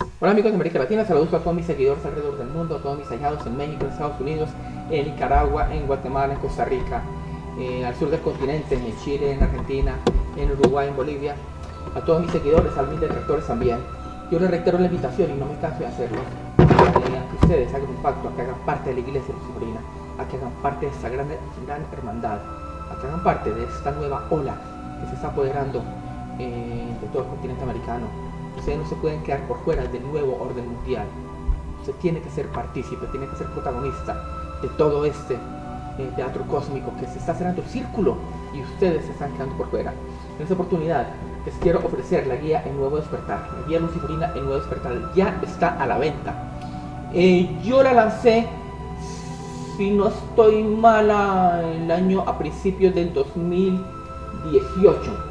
Hola amigos de América Latina, saludos a todos mis seguidores alrededor del mundo, a todos mis aliados en México, en Estados Unidos, en Nicaragua, en Guatemala, en Costa Rica, eh, al sur del continente, en Chile, en Argentina, en Uruguay, en Bolivia, a todos mis seguidores, a mis detractores también. Yo les reitero la invitación y no me canso de hacerlo, eh, que ustedes hagan un pacto, a que hagan parte de la iglesia luciferina, a que hagan parte de esta gran, gran hermandad, a que hagan parte de esta nueva ola que se está apoderando eh, de todo el continente americano. Ustedes no se pueden quedar por fuera del nuevo orden mundial. Usted tiene que ser partícipe, tiene que ser protagonista de todo este eh, teatro cósmico que se está cerrando el círculo y ustedes se están quedando por fuera. En esta oportunidad les quiero ofrecer la guía en Nuevo Despertar. La guía luciferina en Nuevo Despertar ya está a la venta. Eh, yo la lancé, si no estoy mala, el año a principios del 2018.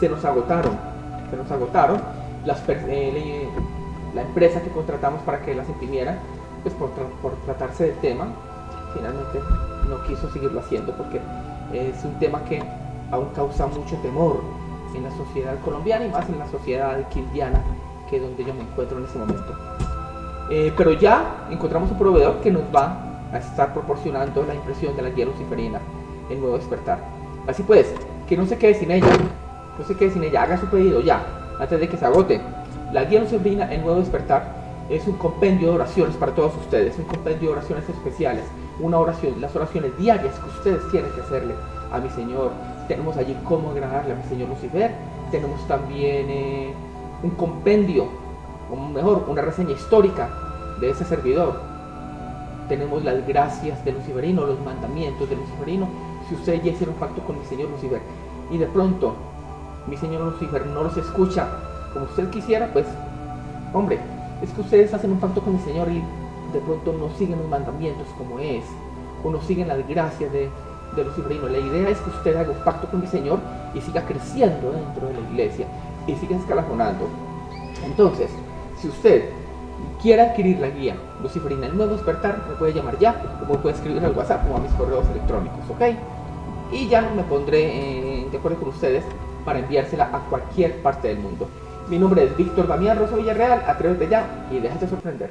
Se nos agotaron, se nos agotaron. Las, eh, la empresa que contratamos para que las imprimiera, pues por, tra por tratarse del tema, finalmente no quiso seguirlo haciendo porque es un tema que aún causa mucho temor en la sociedad colombiana y más en la sociedad quildiana, que es donde yo me encuentro en este momento. Eh, pero ya encontramos un proveedor que nos va a estar proporcionando la impresión de la guía luciferina en Nuevo Despertar. Así pues, que no se quede sin ella, no se quede sin ella, haga su pedido ya, antes de que se agote. La guía luciferina en Nuevo Despertar es un compendio de oraciones para todos ustedes, un compendio de oraciones especiales, una oración, las oraciones diarias que ustedes tienen que hacerle a mi Señor. Tenemos allí cómo agradarle a mi Señor Lucifer, tenemos también eh, un compendio, o mejor, una reseña histórica de ese servidor. Tenemos las gracias de Luciferino, los mandamientos de Luciferino, si ustedes ya hicieron pacto con mi Señor Lucifer y de pronto mi Señor Lucifer no los escucha como usted quisiera, pues, hombre, es que ustedes hacen un pacto con mi Señor y de pronto no siguen los mandamientos como es, o no siguen las gracias de, de Luciferino. La idea es que usted haga un pacto con mi Señor y siga creciendo dentro de la iglesia y siga escalafonando. Entonces, si usted quiere adquirir la guía Luciferina, el nuevo despertar, me puede llamar ya, o me puede escribir al WhatsApp o a mis correos electrónicos, ¿ok? Y ya me pondré eh, de acuerdo con ustedes para enviársela a cualquier parte del mundo. Mi nombre es Víctor Damián Rosa Villarreal, atrévete ya y déjate sorprender.